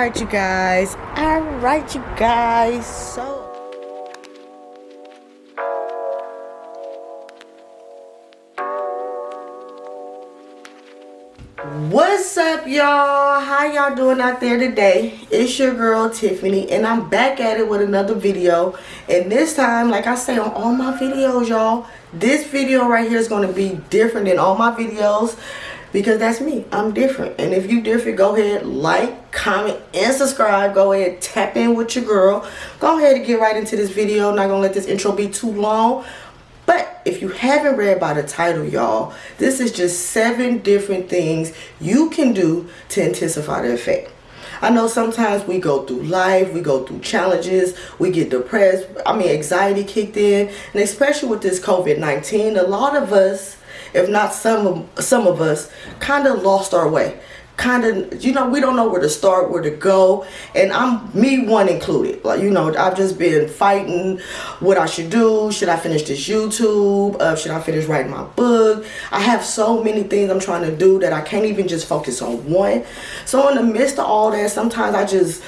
Alright, you guys. Alright, you guys. So. What's up, y'all? How y'all doing out there today? It's your girl, Tiffany, and I'm back at it with another video. And this time, like I say on all my videos, y'all, this video right here is going to be different than all my videos because that's me. I'm different. And if you different go ahead like comment and subscribe. Go ahead tap in with your girl. Go ahead and get right into this video. Not gonna let this intro be too long. But if you haven't read by the title y'all this is just seven different things you can do to intensify the effect. I know sometimes we go through life, we go through challenges, we get depressed. I mean, anxiety kicked in. And especially with this COVID-19, a lot of us if not some of, some of us, kind of lost our way. Kind of, you know, we don't know where to start, where to go. And I'm, me one included. Like, you know, I've just been fighting what I should do. Should I finish this YouTube? Uh, should I finish writing my book? I have so many things I'm trying to do that I can't even just focus on one. So in the midst of all that, sometimes I just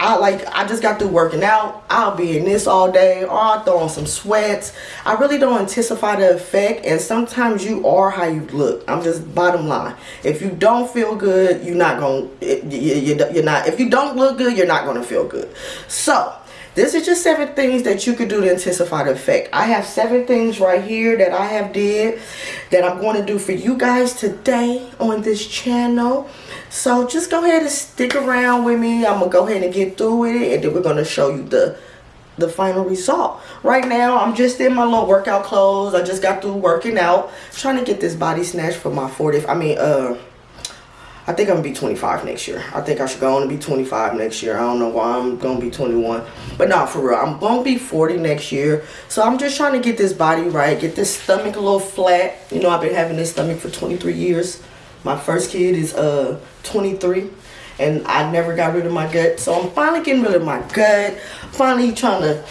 I like I just got through working out. I'll be in this all day oh, or I'll throw on some sweats. I really don't anticipate the effect and sometimes you are how you look. I'm just bottom line. If you don't feel good, you're not going to you're not if you don't look good, you're not going to feel good. So, this is just seven things that you could do to intensify the effect. I have seven things right here that I have did that I'm going to do for you guys today on this channel. So just go ahead and stick around with me. I'm going to go ahead and get through with it and then we're going to show you the the final result. Right now, I'm just in my little workout clothes. I just got through working out, trying to get this body snatch for my 40th. I mean, uh, I think I'm gonna be 25 next year. I think I should go on and be 25 next year. I don't know why I'm gonna be 21. But not for real. I'm gonna be 40 next year. So I'm just trying to get this body right, get this stomach a little flat. You know, I've been having this stomach for 23 years. My first kid is uh 23 and I never got rid of my gut. So I'm finally getting rid of my gut. Finally trying to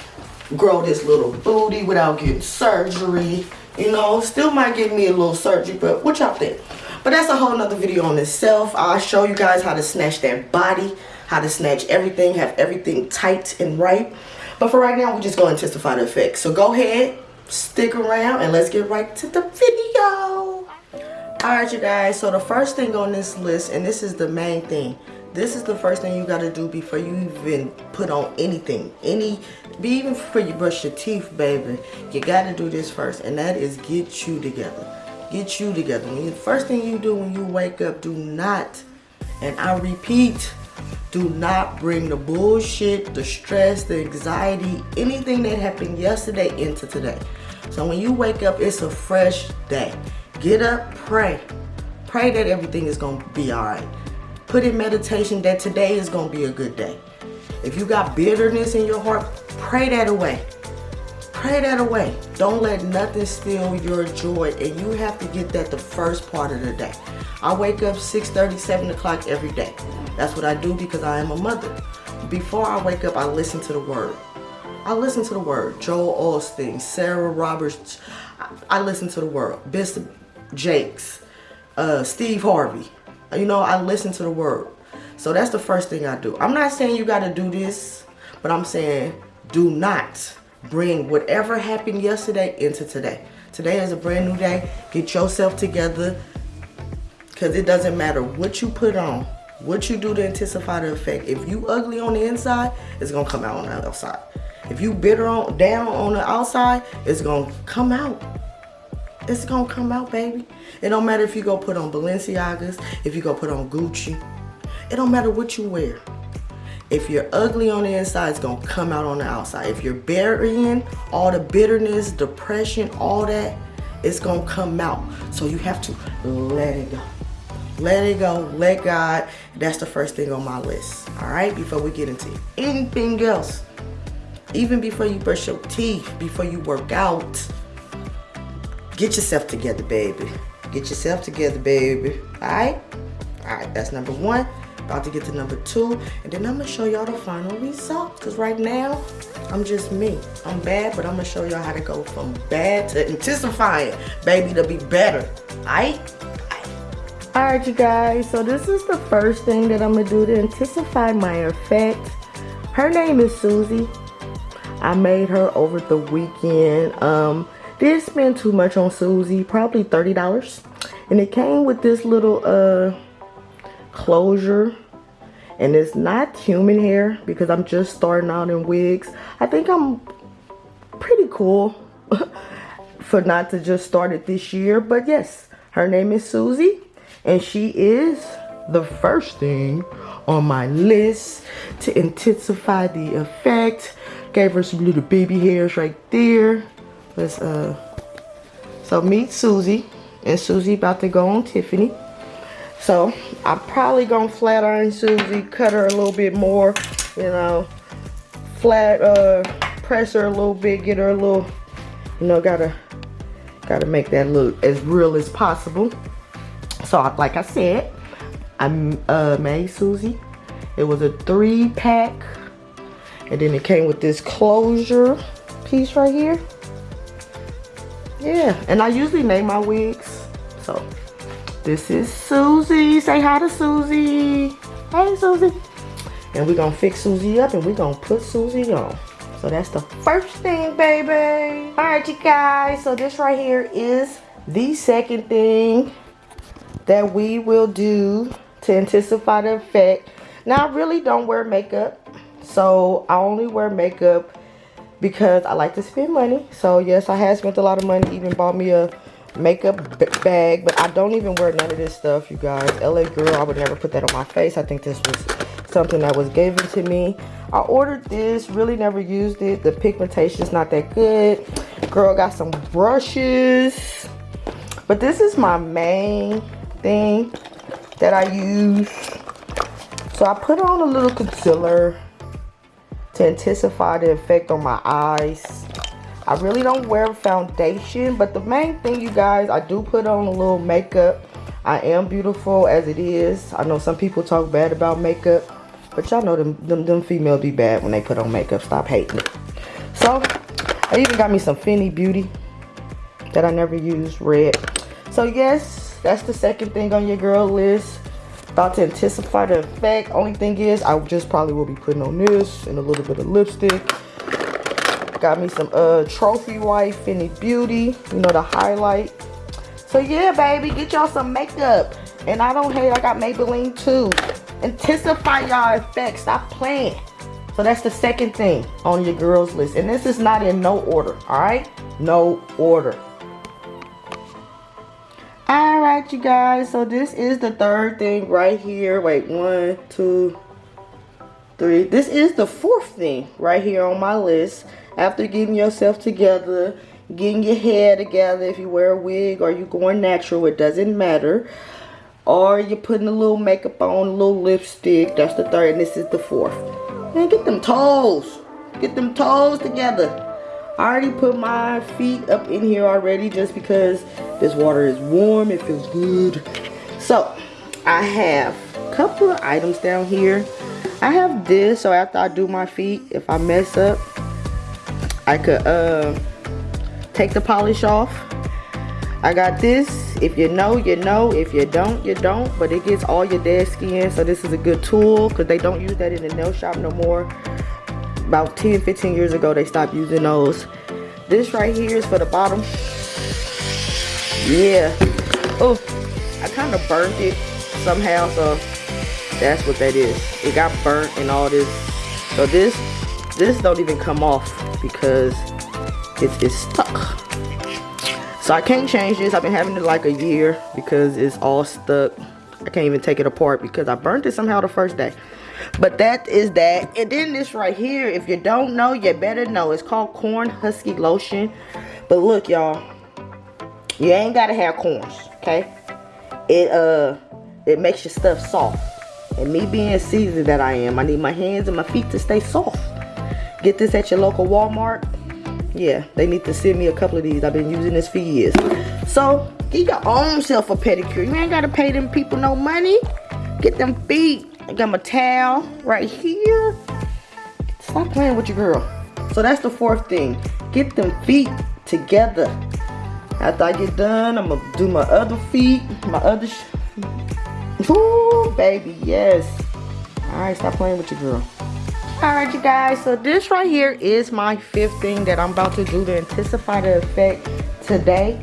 grow this little booty without getting surgery. You know, still might give me a little surgery, but what y'all think? But that's a whole nother video on itself. I'll show you guys how to snatch that body, how to snatch everything, have everything tight and right. But for right now, we're just going to testify the effect. So go ahead, stick around, and let's get right to the video. Alright, you guys. So the first thing on this list, and this is the main thing, this is the first thing you got to do before you even put on anything any be even before you brush your teeth baby you got to do this first and that is get you together get you together. When you, first thing you do when you wake up, do not, and I repeat, do not bring the bullshit, the stress, the anxiety, anything that happened yesterday into today. So when you wake up, it's a fresh day. Get up, pray. Pray that everything is going to be all right. Put in meditation that today is going to be a good day. If you got bitterness in your heart, pray that away. Pray that away. Don't let nothing steal your joy. And you have to get that the first part of the day. I wake up 6 30, 7 o'clock every day. That's what I do because I am a mother. Before I wake up, I listen to the word. I listen to the word. Joel Osteen, Sarah Roberts. I listen to the word. Bishop Jakes, uh, Steve Harvey. You know, I listen to the word. So that's the first thing I do. I'm not saying you got to do this, but I'm saying do not bring whatever happened yesterday into today. Today is a brand new day. Get yourself together because it doesn't matter what you put on, what you do to intensify the effect. If you ugly on the inside, it's going to come out on the outside. If you bitter on down on the outside, it's going to come out. It's to come out, baby. It don't matter if you go put on Balenciagas, if you go put on Gucci. It don't matter what you wear. If you're ugly on the inside, it's gonna come out on the outside. If you're burying all the bitterness, depression, all that, it's gonna come out. So you have to let it go. Let it go, let God. That's the first thing on my list. All right, before we get into anything else. Even before you brush your teeth, before you work out, get yourself together, baby. Get yourself together, baby. All right? All right, that's number one. About to get to number two, and then I'm gonna show y'all the final results. Cause right now, I'm just me. I'm bad, but I'm gonna show y'all how to go from bad to intensifying, baby, to be better. All right? Alright you guys, so this is the first thing that I'm going to do to intensify my effect. Her name is Susie. I made her over the weekend. Um, did spend too much on Susie, probably $30. And it came with this little uh, closure. And it's not human hair because I'm just starting out in wigs. I think I'm pretty cool for not to just start it this year. But yes, her name is Susie and she is the first thing on my list to intensify the effect. Gave her some little baby hairs right there. Let's uh so meet Susie. And Susie about to go on Tiffany. So I'm probably gonna flat iron Susie, cut her a little bit more, you know, flat uh press her a little bit, get her a little, you know, gotta gotta make that look as real as possible. So like I said, I uh, made Susie. It was a three pack. And then it came with this closure piece right here. Yeah, and I usually name my wigs. So this is Susie. Say hi to Susie. Hey Susie. And we're gonna fix Susie up and we're gonna put Susie on. So that's the first thing, baby. All right, you guys. So this right here is the second thing that we will do to intensify the effect. Now, I really don't wear makeup. So, I only wear makeup because I like to spend money. So, yes, I have spent a lot of money. Even bought me a makeup bag. But I don't even wear none of this stuff, you guys. LA Girl, I would never put that on my face. I think this was something that was given to me. I ordered this, really never used it. The pigmentation is not that good. Girl got some brushes. But this is my main thing that I use. So I put on a little concealer to intensify the effect on my eyes. I really don't wear foundation, but the main thing, you guys, I do put on a little makeup. I am beautiful as it is. I know some people talk bad about makeup, but y'all know them, them, them females be bad when they put on makeup. Stop hating it. So, I even got me some Fenty Beauty that I never use, red. So, yes, that's the second thing on your girl list. Thought to intensify the effect. Only thing is, I just probably will be putting on this and a little bit of lipstick. Got me some uh Trophy Wife Fenty Beauty. You know, the highlight. So yeah, baby, get y'all some makeup. And I don't hate, I got Maybelline too. Intensify y'all effect. Stop playing. So that's the second thing on your girls list. And this is not in no order, all right? No order right you guys. So this is the third thing right here. Wait one two three. This is the fourth thing right here on my list. After getting yourself together getting your hair together if you wear a wig or you going natural it doesn't matter. Or you're putting a little makeup on a little lipstick. That's the third and this is the fourth. And get them toes. Get them toes together I already put my feet up in here already just because this water is warm. It feels good. So, I have a couple of items down here. I have this, so after I do my feet, if I mess up, I could uh, take the polish off. I got this. If you know, you know. If you don't, you don't. But it gets all your dead skin, so this is a good tool because they don't use that in the nail shop no more about 10 15 years ago they stopped using those. This right here is for the bottom. Yeah. Oh i kind of burnt it somehow so that's what that is. It got burnt and all this. So this this don't even come off because it's, it's stuck. So i can't change this. I've been having it like a year because it's all stuck. I can't even take it apart because i burnt it somehow the first day but that is that. And then this right here, if you don't know, you better know. It's called Corn Huskers Lotion. But look, y'all. You ain't got to have corns, okay? It, uh, it makes your stuff soft. And me being seasoned that I am, I need my hands and my feet to stay soft. Get this at your local Walmart. Yeah, they need to send me a couple of these. I've been using this for years. So, get your own self a pedicure. You ain't got to pay them people no money. Get them feet I got my towel right here. Stop playing with your girl. So that's the fourth thing. Get them feet together. After I get done, I'm gonna do my other feet, my other Ooh, baby, yes. All right, stop playing with your girl. All right, you guys, so this right here is my fifth thing that I'm about to do to intensify the effect today.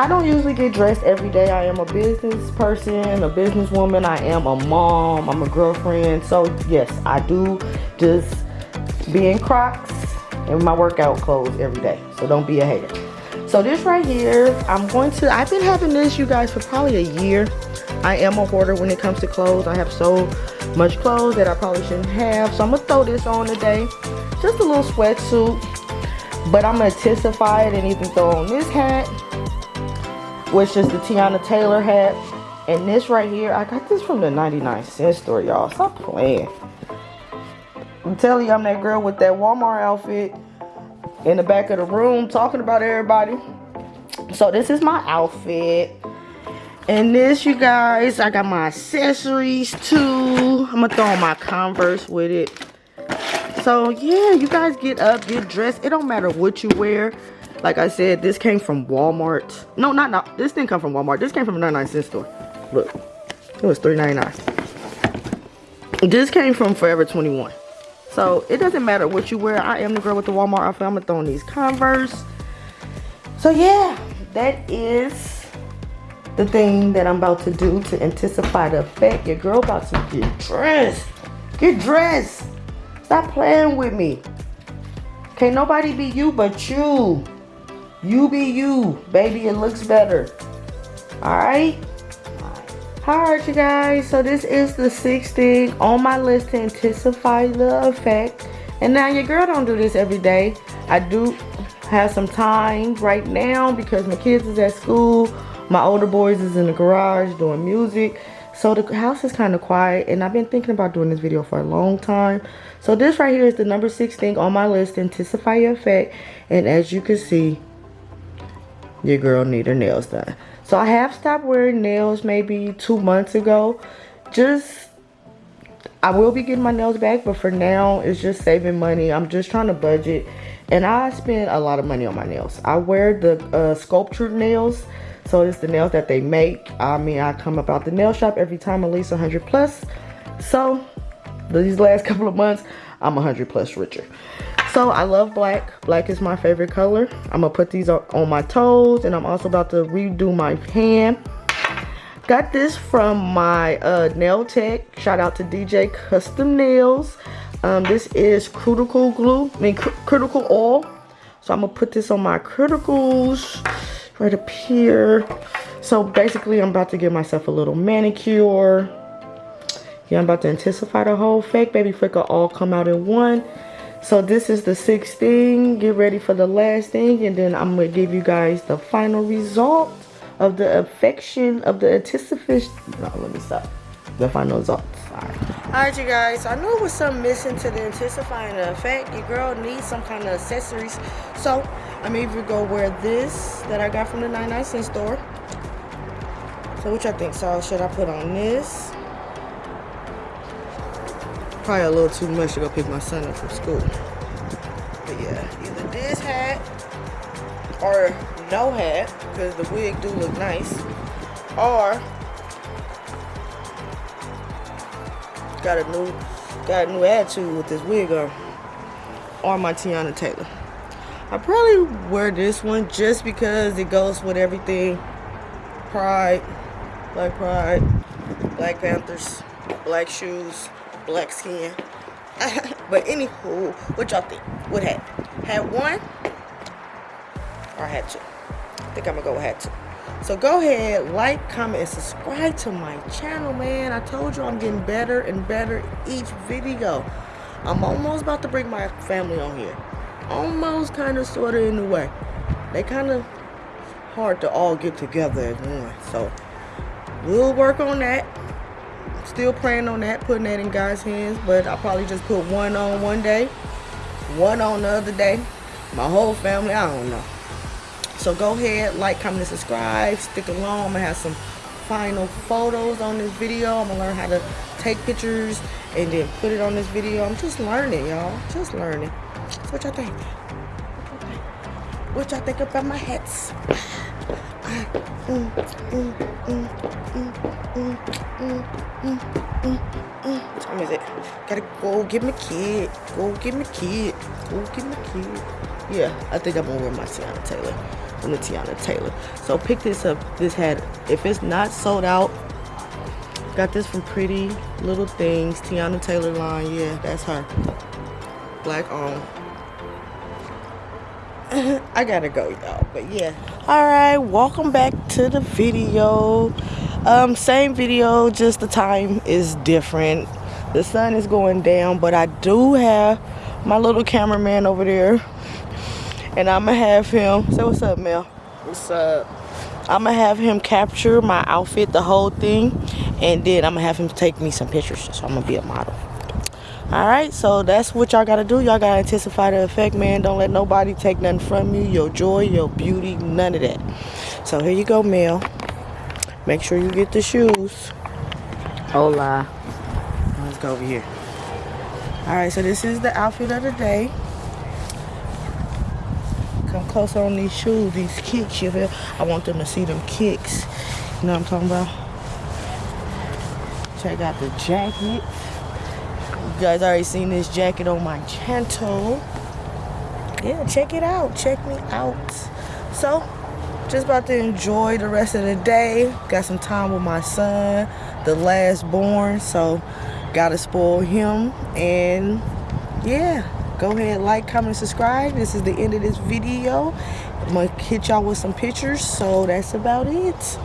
I don't usually get dressed every day. I am a business person, a businesswoman. I am a mom. I'm a girlfriend. So yes, I do just be in Crocs and my workout clothes every day. So don't be a hater. So this right here, I'm going to, I've been having this, you guys, for probably a year. I am a hoarder when it comes to clothes. I have so much clothes that I probably shouldn't have. So I'm going to throw this on today. Just a little sweatsuit. But I'm going to intensify it and even throw on this hat which is the Teyana Taylor hat. And this right here, I got this from the 99 cent store, y'all. Stop playing. I'm telling you, I'm that girl with that Walmart outfit in the back of the room talking about everybody. So this is my outfit. And this, you guys, I got my accessories too. I'm gonna throw on my Converse with it. So yeah, you guys get up, get dressed. It don't matter what you wear. Like I said, this came from Walmart. No, not not. This didn't come from Walmart. This came from a 99 cent store. Look, it was $3.99. This came from Forever 21. So it doesn't matter what you wear. I am the girl with the Walmart outfit. I'm gonna throw on these Converse. So yeah, that is the thing that I'm about to do to anticipate the effect. Your girl about to get dressed. Get dressed. Stop playing with me. Can't nobody be you but you. You be you, baby. It looks better. Alright? Alright, you guys. So this is the sixth thing on my list to intensify the effect. And now your girl don't do this every day. I do have some time right now because my kids is at school. My older boys is in the garage doing music. So the house is kind of quiet and I've been thinking about doing this video for a long time. So this right here is the number six thing on my list, intensify your effect. And as you can see, your girl need her nails done. So I have stopped wearing nails maybe two months ago. Just, I will be getting my nails back, but for now, it's just saving money. I'm just trying to budget. And I spend a lot of money on my nails. I wear the uh, sculptured nails. So it's the nails that they make. I mean, I come about the nail shop every time at least 100 plus. So these last couple of months, I'm 100 plus richer. So I love black. Black is my favorite color. I'm gonna put these on my toes and I'm also about to redo my hand. Got this from my uh, nail tech. Shout out to DJ Custom Nails. Um, this is critical glue, I mean cuticle oil. So I'm gonna put this on my cuticles right up here. So basically I'm about to give myself a little manicure. Yeah, I'm about to intensify the whole fake baby flicker all come out in one. So this is the sixth thing. Get ready for the last thing. And then I'm to give you guys the final result of the affection of the anticipation. No, let me stop. The final results. Alright. Alright, you guys. I know it was something missing to the intensifying effect. Your girl needs some kind of accessories. So I'm either go wear this that I got from the 99 cent store. So which I think so should I put on this? Probably a little too much to go pick my son up from school. But yeah, either this hat or no hat, because the wig do look nice, or got a new got a new attitude with this wig on, or my Teyana Taylor. I probably wear this one just because it goes with everything. Pride, Black Pride, Black Panthers, black shoes, black skin. but anywho, what y'all think? What had? Had one or had two? I think I'm gonna go with had two. So go ahead, like, comment, and subscribe to my channel, man. I told you I'm getting better and better each video. I'm almost about to bring my family on here. Almost, kind of, sort of, in the way. They kind of hard to all get together as one. So we'll work on that still praying on that, putting that in God's hands. But I'll probably just put one on one day, one on the other day. My whole family, I don't know. So go ahead, like, comment, and subscribe. Stick along. I'm going to have some final photos on this video. I'm going to learn how to take pictures and then put it on this video. I'm just learning, y'all. Just learning. So what y'all think? What y'all think about my hats? Time is it? Gotta go get my kid. Go get my kid. Go get my kid. Yeah, I think I'm gonna wear my Teyana Taylor. From the Teyana Taylor. So pick this up. This hat. If it's not sold out, got this from Pretty Little Things. Teyana Taylor line. Yeah, that's her. Black on. I gotta go, y'all. But yeah. Alright, welcome back to the video. Um, same video, just the time is different. The sun is going down, but I do have my little cameraman over there. And I'ma have him say what's up, Mel. What's up? I'ma have him capture my outfit, the whole thing, and then I'ma have him take me some pictures. So I'm gonna be a model. Alright, so that's what y'all gotta do. Y'all gotta intensify the effect, man. Don't let nobody take nothing from you. Your joy, your beauty, none of that. So here you go, Mel. Make sure you get the shoes. Hola. Let's go over here. Alright, so this is the outfit of the day. Come closer on these shoes, these kicks, you feel? I want them to see them kicks. You know what I'm talking about? Check out the jacket. You guys already seen this jacket on my channel. Yeah, check it out. Check me out. So, just about to enjoy the rest of the day. Got some time with my son, the last born. So, gotta spoil him. And yeah, go ahead, like, comment, subscribe. This is the end of this video. I'm gonna hit y'all with some pictures. So, that's about it.